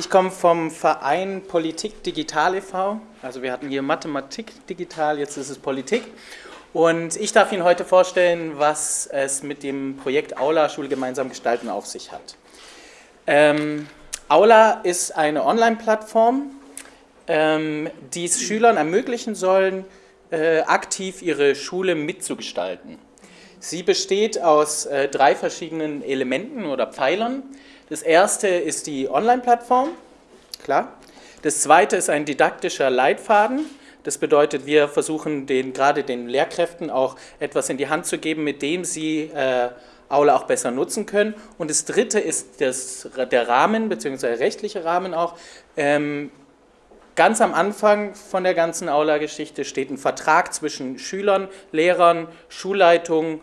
Ich komme vom Verein Politik Digital e.V. Also wir hatten hier Mathematik digital, jetzt ist es Politik. Und ich darf Ihnen heute vorstellen, was es mit dem Projekt Aula Schule gemeinsam gestalten auf sich hat. Ähm, Aula ist eine Online-Plattform, ähm, die es Schülern ermöglichen sollen, äh, aktiv ihre Schule mitzugestalten. Sie besteht aus äh, drei verschiedenen Elementen oder Pfeilern. Das erste ist die Online-Plattform, klar. Das zweite ist ein didaktischer Leitfaden. Das bedeutet, wir versuchen den, gerade den Lehrkräften auch etwas in die Hand zu geben, mit dem sie äh, Aula auch besser nutzen können. Und das dritte ist das, der Rahmen, beziehungsweise der rechtliche Rahmen auch. Ähm, ganz am Anfang von der ganzen Aula-Geschichte steht ein Vertrag zwischen Schülern, Lehrern, Schulleitungen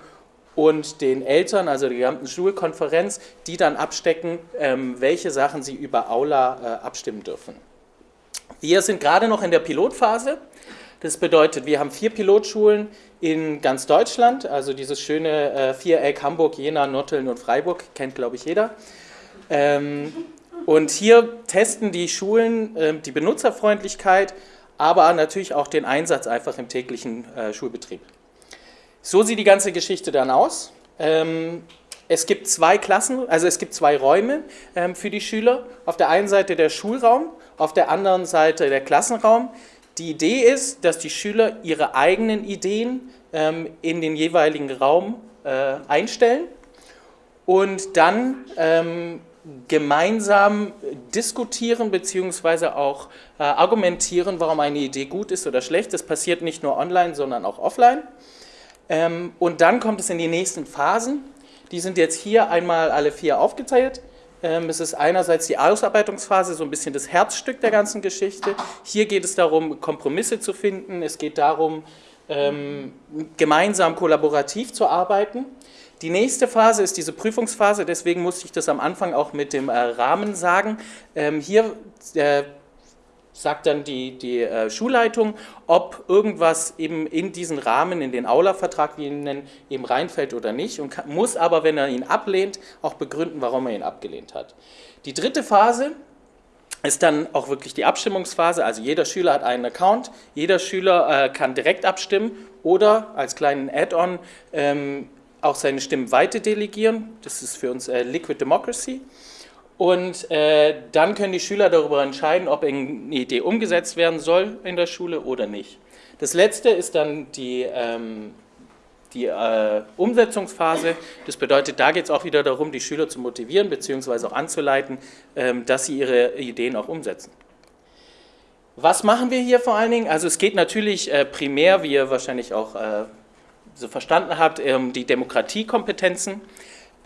und den Eltern, also der gesamten Schulkonferenz, die dann abstecken, ähm, welche Sachen sie über Aula äh, abstimmen dürfen. Wir sind gerade noch in der Pilotphase. Das bedeutet, wir haben vier Pilotschulen in ganz Deutschland, also dieses schöne äh, Viereck Hamburg, Jena, Notteln und Freiburg, kennt glaube ich jeder. Ähm, und hier testen die Schulen äh, die Benutzerfreundlichkeit, aber natürlich auch den Einsatz einfach im täglichen äh, Schulbetrieb. So sieht die ganze Geschichte dann aus. Ähm, es gibt zwei Klassen, also es gibt zwei Räume ähm, für die Schüler. Auf der einen Seite der Schulraum, auf der anderen Seite der Klassenraum. Die Idee ist, dass die Schüler ihre eigenen Ideen ähm, in den jeweiligen Raum äh, einstellen und dann gemeinsam diskutieren bzw. auch äh, argumentieren, warum eine Idee gut ist oder schlecht. Das passiert nicht nur online, sondern auch offline. Ähm, und dann kommt es in die nächsten Phasen. Die sind jetzt hier einmal alle vier aufgeteilt. Ähm, es ist einerseits die Ausarbeitungsphase, so ein bisschen das Herzstück der ganzen Geschichte. Hier geht es darum, Kompromisse zu finden. Es geht darum, ähm, gemeinsam kollaborativ zu arbeiten. Die nächste Phase ist diese Prüfungsphase, deswegen musste ich das am Anfang auch mit dem äh, Rahmen sagen. hier äh, sagt dann die, die äh, Schulleitung, ob irgendwas eben in diesen Rahmen, in den Aula-Vertrag, wie ihn nennen, eben reinfällt oder nicht und kann, muss aber, wenn er ihn ablehnt, auch begründen, warum er ihn abgelehnt hat. Die dritte Phase ist dann auch wirklich die Abstimmungsphase, also jeder Schüler hat einen Account, jeder Schüler äh, kann direkt abstimmen oder als kleinen Add-on ähm, auch seine Stimmen weiter delegieren, das ist für uns äh, Liquid Democracy. Und äh, dann können die Schüler darüber entscheiden, ob eine Idee umgesetzt werden soll in der Schule oder nicht. Das letzte ist dann die, ähm, die äh, Umsetzungsphase. Das bedeutet, da geht es auch wieder darum, die Schüler zu motivieren bzw. auch anzuleiten, ähm, dass sie ihre Ideen auch umsetzen. Was machen wir hier vor allen Dingen? Also es geht natürlich äh, primär, wie ihr wahrscheinlich auch äh, so verstanden habt, um ähm, die Demokratiekompetenzen.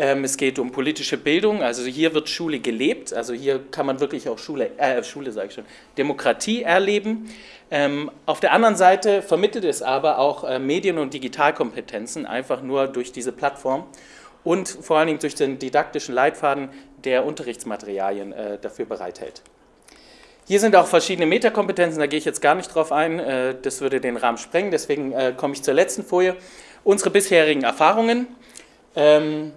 Ähm, es geht um politische Bildung, also hier wird Schule gelebt, also hier kann man wirklich auch Schule, äh, Schule sage ich schon, Demokratie erleben. Ähm, auf der anderen Seite vermittelt es aber auch äh, Medien- und Digitalkompetenzen, einfach nur durch diese Plattform und vor allen Dingen durch den didaktischen Leitfaden, der Unterrichtsmaterialien äh, dafür bereithält. Hier sind auch verschiedene Metakompetenzen, da gehe ich jetzt gar nicht drauf ein, äh, das würde den Rahmen sprengen, deswegen äh, komme ich zur letzten Folie. Unsere bisherigen Erfahrungen. Ähm,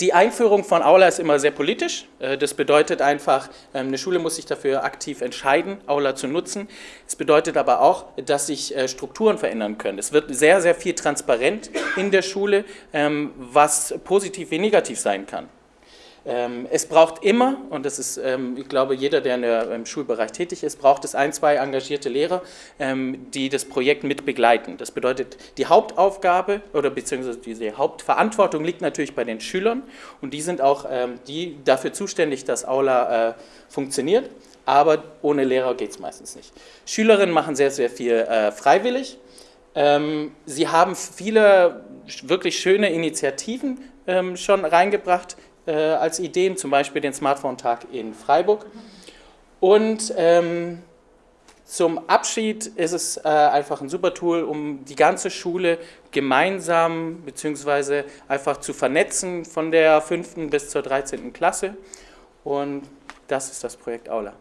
die Einführung von Aula ist immer sehr politisch. Äh, das bedeutet einfach, ähm, eine Schule muss sich dafür aktiv entscheiden, Aula zu nutzen. Es bedeutet aber auch, dass sich äh, Strukturen verändern können. Es wird sehr, sehr viel transparent in der Schule, ähm, was positiv wie negativ sein kann. Ähm, es braucht immer, und das ist, ähm, ich glaube, jeder, der im Schulbereich tätig ist, braucht es ein, zwei engagierte Lehrer, ähm, die das Projekt mit begleiten. Das bedeutet, die Hauptaufgabe oder beziehungsweise diese Hauptverantwortung liegt natürlich bei den Schülern und die sind auch die dafür zuständig, dass Aula äh, funktioniert, aber ohne Lehrer geht es meistens nicht. Schülerinnen machen sehr, sehr viel äh, freiwillig. Sie haben viele wirklich schöne Initiativen schon reingebracht, äh, als Ideen, zum Beispiel den Smartphone-Tag in Freiburg. Und ähm, zum Abschied ist es äh, einfach ein super Tool, um die ganze Schule gemeinsam bzw. einfach zu vernetzen von der 5. bis zur 13. Klasse. Und das ist das Projekt Aula.